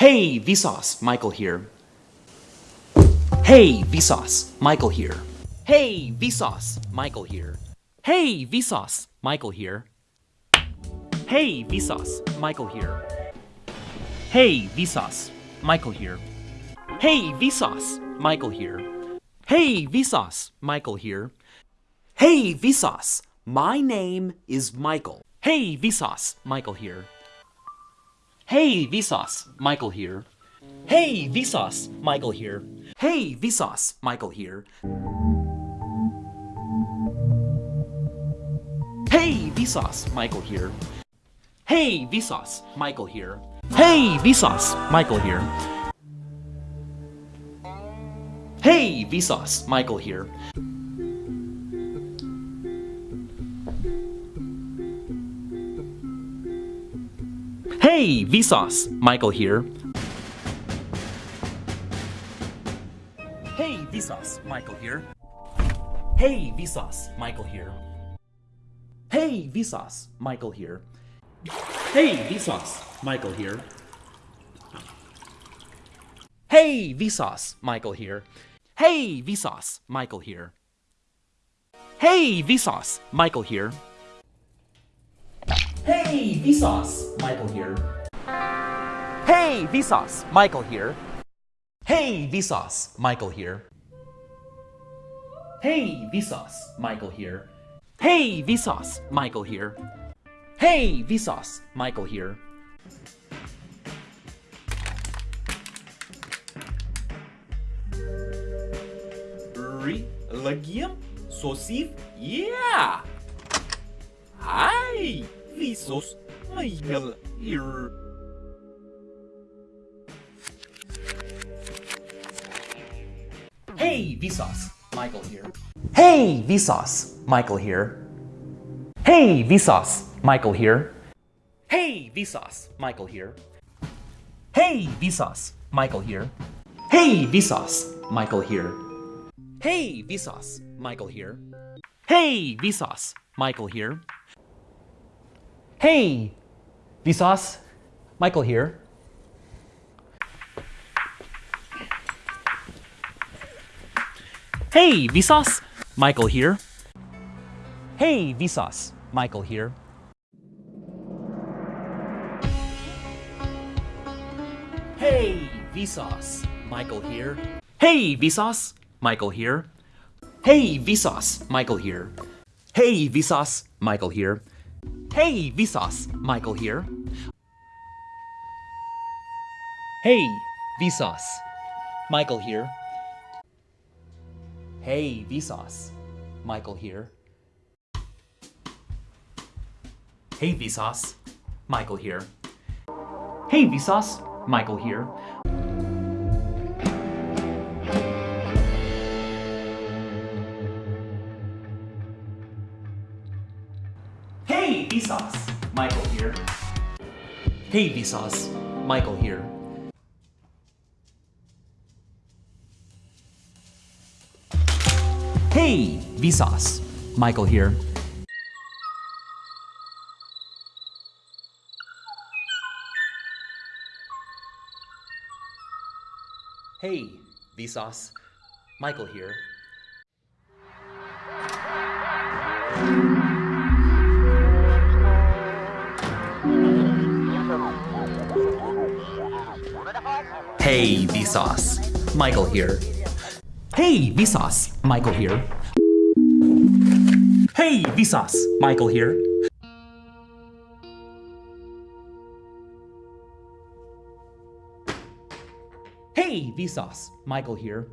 Hey, Vsauce, Michael here. Hey, Vsauce, Michael here. Hey, Vsauce, Michael here. Hey, Vsauce, Michael here. Hey, Vsauce, Michael here. Hey, Vsauce, Michael here. Hey, Vsauce, Michael here. Hey, Vsauce, Michael here. Hey, Vsauce, my name is Michael. Hey, Vsauce, Michael here. Hey, Vsauce, Michael here. Hey, Vsauce, Michael here. Hey, Vsauce, Michael here. Hey, Vsauce, Michael here. Hey, Vsauce, Michael here. Hey, Vsauce, Michael here. Hey, Vsauce, Michael here. Hey, Vsauce, Michael here. Hey, Vsauce, Michael here. Hey, Vsauce, Michael here. Hey, Vsauce, Michael here. Hey, Vsauce, Michael here. Hey, Vsauce, Michael here. Hey, Vsauce, Michael here. Hey, Vsauce, Michael here. Hey, Vsauce, Michael here. Hey, Vsauce, Michael here. Hey, Vsauce, Michael here. Hey, Vsauce, Michael here. Hey, Vsauce, Michael here. Hey, Vsauce, Michael here. Lăghiem, sosiv, yeah! Hai, Vsauce, Michael, here. Hey, Vsauce, Michael here. Hey, Vsauce, Michael here. Hey, Vsauce, Michael here. Hey, Vsauce, Michael here. Hey, Vsauce, Michael here. Hey, Vsauce, Michael here. Hey, Vsauce, Michael here. Hey, Vsauce, Michael here. Hey, Vsauce, Michael here. Hey, Vsauce, Michael here. Hey, Vsauce, Michael here. Hey, Vsauce, Michael here. Hey, Vsauce, Michael here. Hey, Vsauce, Michael here. Hey, Vsauce, Michael here. Hey, Vsauce, Michael here. Hey, Vsauce, Michael here. Hey, Vsauce, Michael here. Hey, Vsauce, Michael here. Hey, Vsauce, Michael here. Hey, Vsauce, Michael here. Hey, Vsauce, Michael here. Hey, Vsauce, Michael here. Hey, Vsauce, Michael here. Hey, Vsauce, Michael here. Hey, Vsauce, Michael here. Hey, Vsauce, Michael here. Hey, Vsauce, Michael here.